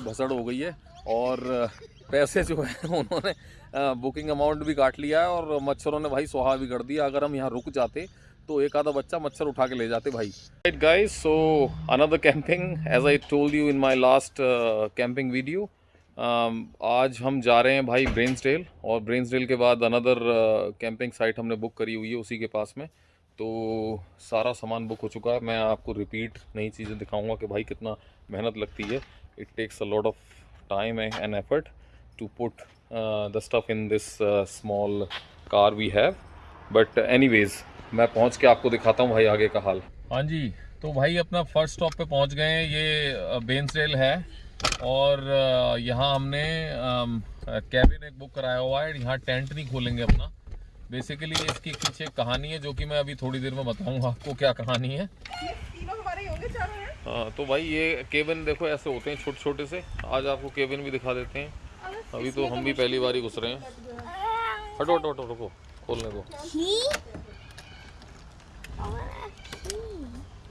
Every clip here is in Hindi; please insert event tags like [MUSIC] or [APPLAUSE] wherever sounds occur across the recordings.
भसड़ हो गई है और पैसे जो है [LAUGHS] उन्होंने बुकिंग अमाउंट भी काट लिया है और मच्छरों ने भाई सुहा भी कर दिया। अगर हम यहाँ रुक जाते तो एक आधा बच्चा मच्छर उठा के ले जाते भाई। Right guys so another camping as I told you in my last camping video आज हम जा रहे हैं भाई ब्रेन्सडेल और ब्रेन्सडेल के बाद अनदर कैंपिंग साइट हमने बुक करी हुई है उसी के पास में। तो सारा सामान बुक हो चुका है। मैं आपको रिपीट नई चीज़ें दिखाऊँगा कि भाई कितना मेहनत लगती है। It takes a lot of time and effort to put the stuff in this small car we have but anyways मैं पहुँच के आपको दिखाता हूँ भाई आगे का हाल। हाँ जी तो भाई अपना फ़र्स्ट स्टॉप पे पहुँच गए हैं। ये बेंसरेल है। और uh, यहाँ हमने कैबिन um, एक बुक कराया हुआ है। यहाँ टेंट नहीं खोलेंगे अपना। बेसिकली इसकी पीछे एक कहानी है जो कि मैं अभी थोड़ी देर में बताऊँगा आपको क्या कहानी है। हाँ। तो भाई ये केबिन देखो ऐसे होते हैं छोटे छोटे से। आज आपको केबिन भी दिखा देते हैं। अभी तो हम भी पहली बार ही घुस रहे हैं। हटो हटो हटो रुको। खोलने को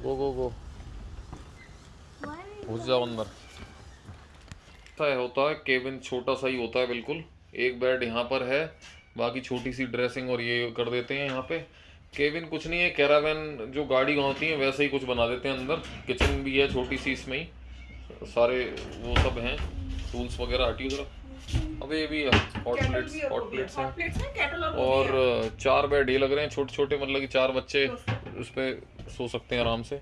गो गो गो। घुस जाओ अंदर। होता है केबिन छोटा सा ही होता है बिल्कुल। एक बेड यहाँ पर है। बाकी छोटी सी ड्रेसिंग और ये कर देते हैं यहाँ पे। केबिन कुछ नहीं है कैरावैन जो गाड़ी होती है वैसे ही कुछ बना देते हैं अंदर। किचन भी है छोटी सी इसमें ही। सारे वो सब हैं। टूल्स वगैरह हटी वगैरह अब ये भी हॉट प्लेट्स हॉट प्लेट्स हैं और चार बेड ये लग रहे हैं छोटे छोटे मतलब कि चार बच्चे उस पर सो सकते हैं आराम से।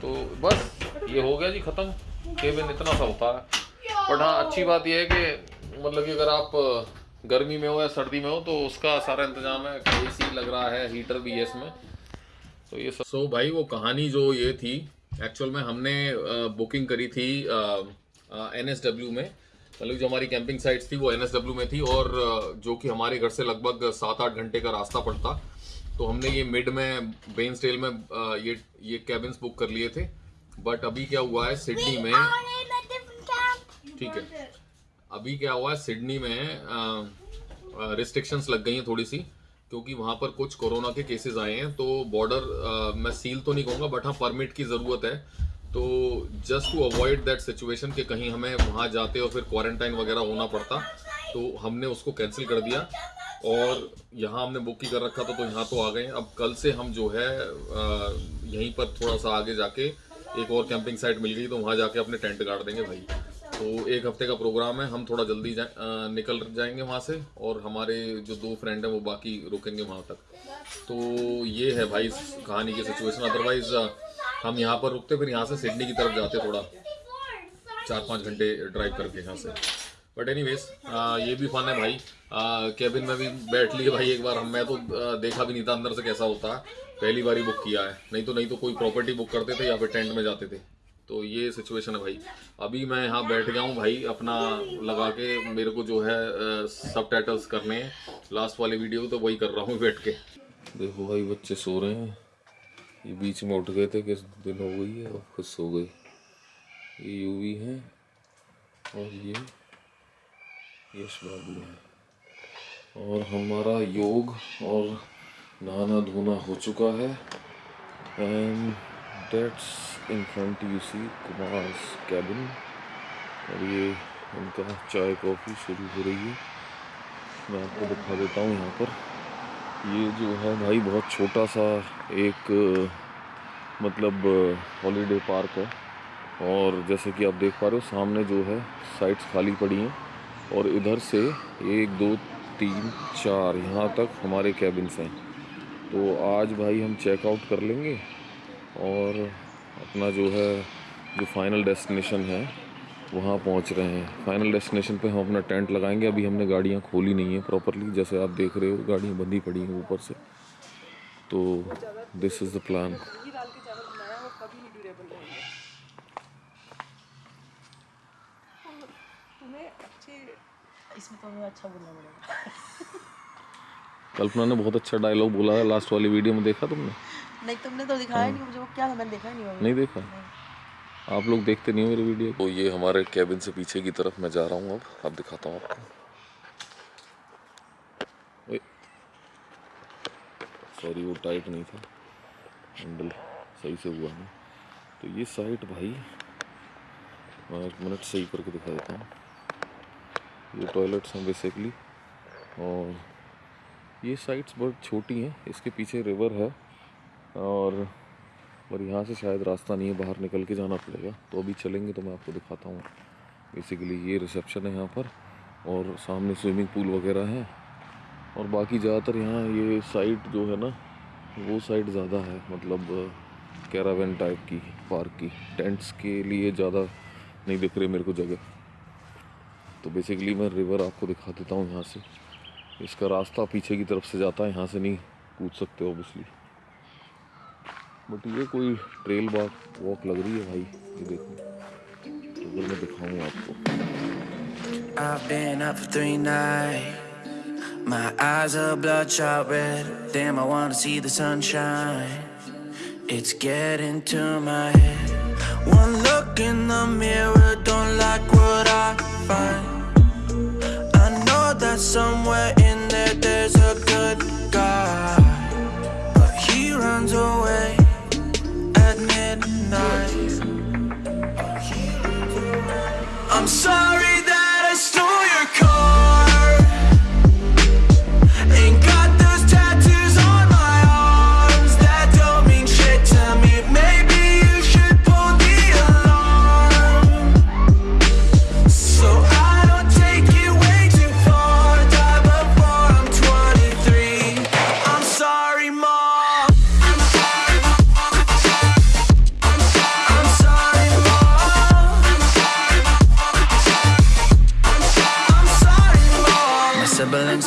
तो बस ये हो गया जी ख़त्म। केबिन इतना सा होता है। बट हाँ अच्छी बात यह है कि मतलब कि अगर आप गर्मी में हो या सर्दी में हो तो उसका सारा इंतज़ाम है। ए सी लग रहा है हीटर भी है इसमें तो ये सब सो so, भाई वो कहानी जो ये थी एक्चुअल में हमने बुकिंग करी थी एन एस डब्ल्यू में। मतलब जो हमारी कैंपिंग साइट्स थी वो एन एस डब्ल्यू में थी और जो कि हमारे घर से लगभग सात आठ घंटे का रास्ता पड़ता। तो हमने ये मिड में बेन स्टेल में ये ये कैबिन्स बुक कर लिए थे। बट अभी क्या हुआ है सिडनी में ठीक है। अभी क्या हुआ है, सिडनी में रिस्ट्रिक्शंस लग गई हैं थोड़ी सी क्योंकि वहाँ पर कुछ कोरोना के केसेस आए हैं तो बॉर्डर मैं सील तो नहीं कहूँगा बट हाँ परमिट की ज़रूरत है। तो just to avoid that situation कि कहीं हमें वहाँ जाते और फिर क्वारंटाइन वगैरह होना पड़ता तो हमने उसको कैंसिल कर दिया। और यहाँ हमने बुक ही कर रखा था तो यहाँ तो आ गए अब कल से हम जो है यहीं पर थोड़ा सा आगे जाके एक और कैंपिंग साइट मिल गई तो वहाँ जाके अपने टेंट गाड़ देंगे भाई। तो एक हफ़्ते का प्रोग्राम है हम थोड़ा जल्दी जा, आ, निकल जाएँगे वहाँ से और हमारे जो दो फ्रेंड हैं वो बाकी रुकेंगे वहाँ तक। तो ये है भाई कहानी की सिचुएशन अदरवाइज़ हम यहाँ पर रुकते फिर यहाँ से सिडनी की तरफ़ जाते थोड़ा। चार पाँच घंटे ड्राइव करके यहाँ से। बट एनी ये भी फन है भाई। कैबिन में भी बैठ लिए भाई एक बार हम। मैं तो देखा भी नहीं था अंदर से कैसा होता। है पहली बार ही बुक किया है। नहीं तो नहीं तो कोई प्रॉपर्टी बुक करते थे या फिर टेंट में जाते थे। तो ये सिचुएशन है भाई। अभी मैं यहाँ बैठ गया हूँ भाई, अपना लगा के मेरे को जो है सब टाइटल्स करने हैं। लास्ट वाले वीडियो तो वही कर रहा हूँ बैठ के। देखो भाई, बच्चे सो रहे हैं। ये बीच में उठ गए थे, किस दिन हो गई है और खुद सो गई ये यूवी है और ये यश बाबू है। और हमारा योग और नहाना धोना हो चुका है। And that's in front you see Kumar's cabin और ये उनका चाय कॉफ़ी शुरू हो रही है। मैं आपको दिखा देता हूँ यहाँ पर। ये जो है भाई, बहुत छोटा सा एक मतलब हॉलीडे पार्क है। और जैसे कि आप देख पा रहे हो, सामने जो है साइट्स खाली पड़ी हैं। और इधर से एक, दो, तीन, चार यहाँ तक हमारे कैबिन्स हैं। तो आज भाई हम चेकआउट कर लेंगे। और अपना जो है, जो फाइनल डेस्टिनेशन है, वहाँ पहुँच रहे हैं। फाइनल डेस्टिनेशन पे हम अपना टेंट लगाएँगे। अभी हमने गाड़ियाँ खोली नहीं है प्रॉपरली जैसे आप देख रहे हो, गाड़ियाँ बंदी पड़ी हैं ऊपर से। तो this is the plan Kalpana ने बहुत अच्छा डायलॉग बोला है। लास्ट वाली वीडियो में देखा तुमने? नहीं तुमने तो दिखाया नहीं मुझे वो क्या था? मैंने देखा ही नहीं नहीं देखा। आप लोग देखते नहीं हो मेरी वीडियो? तो ये हमारे कैबिन से पीछे की तरफ़ मैं जा रहा हूँ अब। अब दिखाता हूँ आपको। सॉरी वो टाइट नहीं था। हैंडल सही से हुआ नहीं। तो ये साइट भाई मैं एक मिनट सही करके दिखा देता हूँ। ये टॉयलेट्स हैं बेसिकली और ये साइट्स बहुत छोटी हैं इसके पीछे रिवर है। और और यहाँ से शायद रास्ता नहीं है, बाहर निकल के जाना पड़ेगा। तो अभी चलेंगे तो मैं आपको दिखाता हूँ। बेसिकली ये रिसेप्शन है यहाँ पर और सामने स्विमिंग पूल वगैरह है। और बाकी ज़्यादातर यहाँ ये साइड जो है ना, वो साइड ज़्यादा है मतलब कैरावन टाइप की पार्क की। टेंट्स के लिए ज़्यादा नहीं दिख रही मेरे को जगह। तो बेसिकली मैं रिवर आपको दिखा देता हूँ यहाँ से। इसका रास्ता पीछे की तरफ़ से जाता है, यहाँ से नहीं कूद सकते ओबियसली बट ये कोई ट्रेल वॉक वॉक लग रही है भाई ये देखो तो अगर मैं दिखाऊँ आपको I've been up for three nights My eyes are bloodshot red Damn, I wanna see the sunshine It's getting to my head One look in the mirror Don't like what I find I know that somewhere in there There's a good guy But he runs away I'm sorry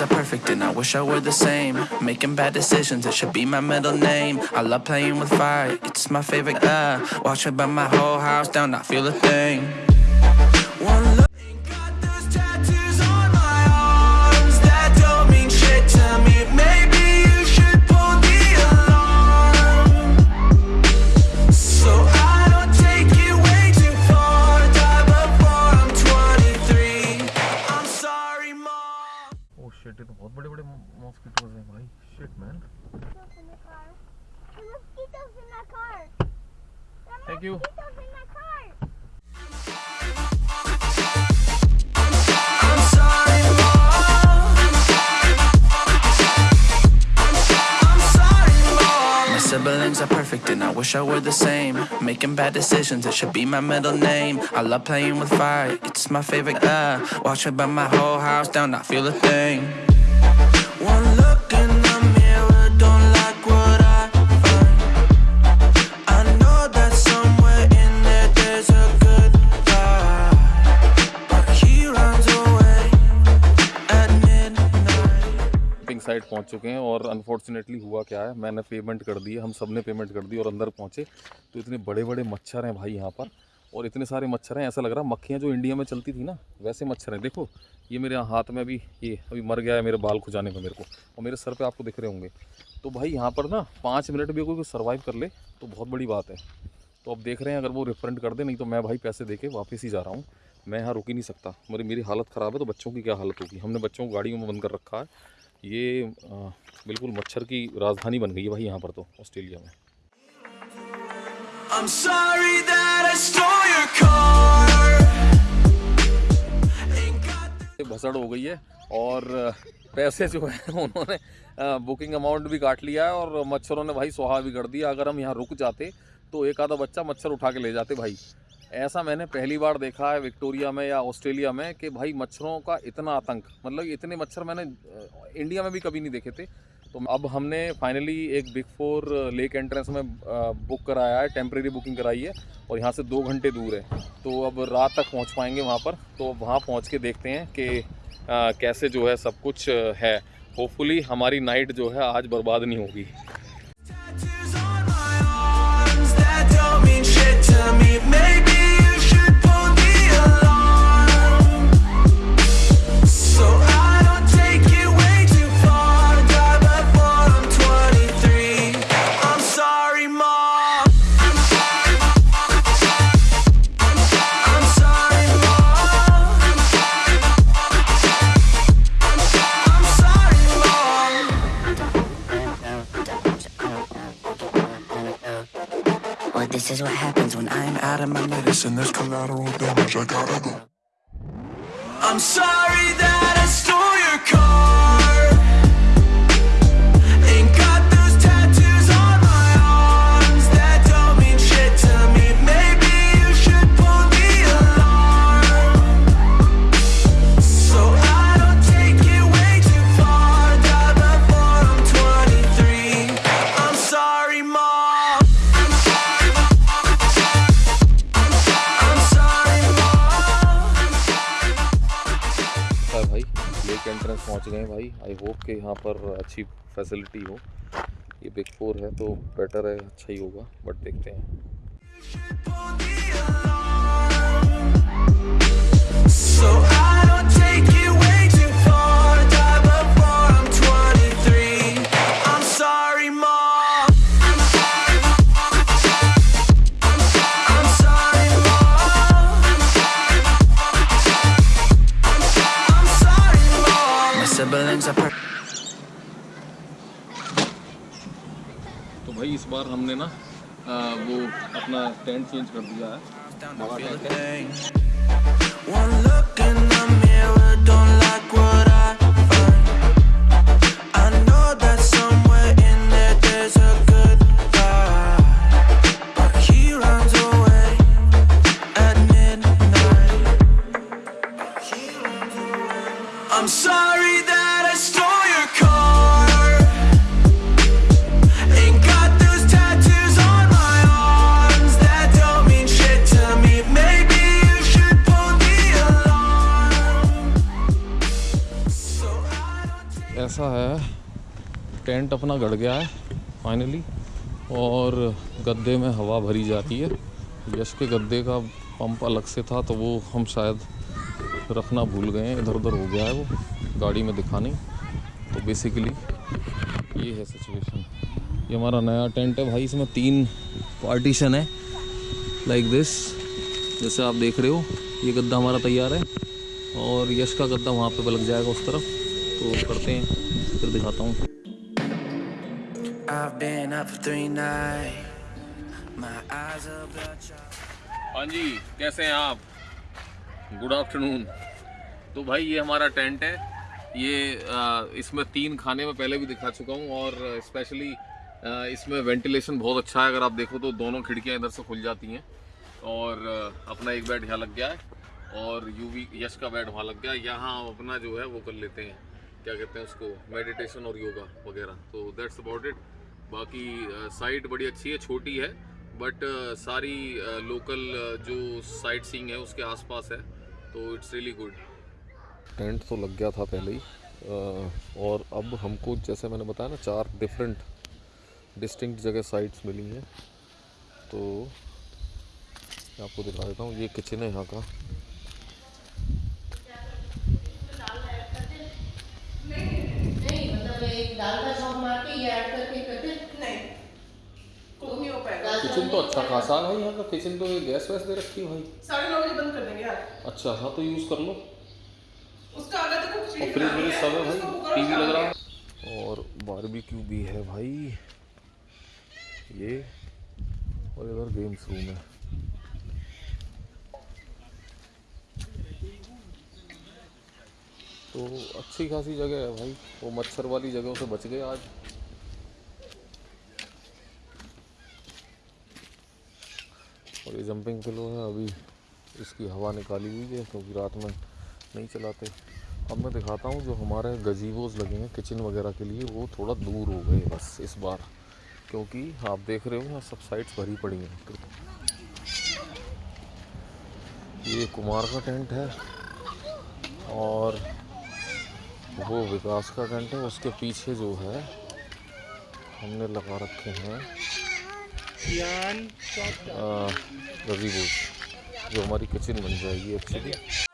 perfect and I wish I were the same. Making bad decisions, it should be my middle name. I love playing with fire, it's my favorite, uh Watch me burn my whole house down, not feel a thing siblings are perfect and I wish I were the same. Making bad decisions, it should be my middle name. I love playing with fire, it's my favorite, uh. Watch me burn my whole house down, I feel a thing site पहुँच चुके हैं और अनफॉर्चुनेटली हुआ क्या है? मैंने पेमेंट कर दी, हम सबने पेमेंट कर दी और अंदर पहुँचे। तो इतने बड़े बड़े मच्छर हैं भाई यहाँ पर और इतने सारे मच्छर हैं, ऐसा लग रहा है मक्खियाँ जो इंडिया में चलती थी ना, वैसे मच्छर हैं। देखो, ये मेरे हाथ में अभी, ये अभी मर गया है मेरे बाल खुजाने में मेरे को और मेरे सर पर आपको दिख रहे होंगे। तो भाई यहाँ पर ना पाँच मिनट भी कोई सर्वाइव कर ले तो बहुत बड़ी बात है। तो अब देख रहे हैं, अगर वो रिफंड कर दे, नहीं तो मैं भाई पैसे दे के वापस ही जा रहा हूँ। मैं यहाँ रुक ही नहीं सकता। मेरी मेरी हालत ख़राब है तो बच्चों की क्या हालत होगी? हमने बच्चों को गाड़ियों में बंद कर रखा है। ये आ, बिल्कुल मच्छर की राजधानी बन गई है भाई यहाँ पर तो ऑस्ट्रेलिया में। भसड़ हो गई है और पैसे जो है उन्होंने बुकिंग अमाउंट भी काट लिया है और मच्छरों ने भाई सुहा भी कर दिया। अगर हम यहाँ रुक जाते तो एक आधा बच्चा मच्छर उठा के ले जाते भाई। ऐसा मैंने पहली बार देखा है विक्टोरिया में या ऑस्ट्रेलिया में कि भाई मच्छरों का इतना आतंक मतलब इतने मच्छर मैंने इंडिया में भी कभी नहीं देखे थे। तो अब हमने फाइनली एक बिग फोर लेक एंट्रेंस में बुक कराया है टेम्प्रेरी बुकिंग कराई है और यहाँ से दो घंटे दूर है। तो अब रात तक पहुँच पाएँगे वहाँ पर तो वहाँ पहुँच के देखते हैं कि कैसे जो है सब कुछ है। होपफुली हमारी नाइट जो है आज बर्बाद नहीं होगी। On this is what happens when I'm out of my medicine, there's collateral I gotta go. I'm sorry that I stole your car. Lake entrance पहुँच गए भाई। आई होप कि यहाँ पर अच्छी फैसिलिटी हो। ये बिग फोर है तो बेटर है अच्छा ही होगा बट देखते हैं। So बार हमने ना आ, वो अपना टेंट चेंज कर दिया है One look in the mirror, don't like what अपना गड़ गया है फाइनली और गद्दे में हवा भरी जा रही है. यश के गद्दे का पंप अलग से था तो वो हम शायद रखना भूल गए हैं. इधर उधर हो गया है वो, गाड़ी में दिखा नहीं. तो बेसिकली ये है सिचुएशन ये हमारा नया टेंट है भाई, इसमें तीन पार्टीशन है लाइक दिस जैसे आप देख रहे हो, ये गद्दा हमारा तैयार है, और यश का गद्दा वहाँ पे लग जाएगा उस तरफ़. तो करते हैं, फिर दिखाता हूँ. I've been up for three nights. My eyes are bloodshot. हाँ जी कैसे हैं आप? गुड आफ्टरनून तो भाई, ये हमारा टेंट है। ये इसमें तीन खाने में पहले भी दिखा चुका हूँ और स्पेशली इसमें वेंटिलेशन बहुत अच्छा है। अगर आप देखो तो दोनों खिड़कियाँ इधर से खुल जाती हैं और अपना एक बेड यहाँ लग गया है और यूवी यश का बेड वहाँ लग गया यहाँ अपना जो है वो कर लेते हैं। क्या कहते हैं उसको मेडिटेशन और योगा वगैरह। तो दैट्स अबाउट इट बाकी साइट बड़ी अच्छी है, छोटी है बट सारी लोकल जो साइट सीइंग है, उसके आसपास है तो इट्स रियली गुड टेंट तो लग गया था पहले ही और अब हमको, जैसे मैंने बताया ना, चार डिफरेंट डिस्टिंक्ट जगह साइट्स मिली हैं। तो मैं आपको दिखा देता हूँ, ये किचन है यहाँ का नहीं मतलब एक दाल का शौक मार के ये ऐड करके करते नहीं कुक नहीं हो पाएगा। किचन तो अच्छा खासा है यहाँ का किचन तो ये गैस वैस दे रखी है भाई। साढ़े नौ बजे बंद कर देंगे यार। अच्छा हाँ तो यूज़ कर लो। उसका आगे तक कुछ और फ्रिज व्रिज सब है भाई टीवी लग रहा है। और बारबेक्यू भी है भाई। ये और इधर गेम्स रूम है। तो अच्छी खासी जगह है भाई। वो मच्छर वाली जगहों से बच गए आज। और ये जंपिंग पिलो है, अभी इसकी हवा निकाली हुई है, क्योंकि रात में नहीं चलाते। अब मैं दिखाता हूँ जो हमारे गजीबोज लगे हैं किचन वगैरह के लिए। वो थोड़ा दूर हो गए बस इस बार, क्योंकि आप देख रहे हो यहाँ सब साइट्स भरी पड़ी हैं। ये कुमार का टेंट है और वो विकास का टेंट है उसके पीछे जो है हमने लगा रखे हैं रवि गजीबोज जो हमारी किचन बन जाएगी एक्चुअली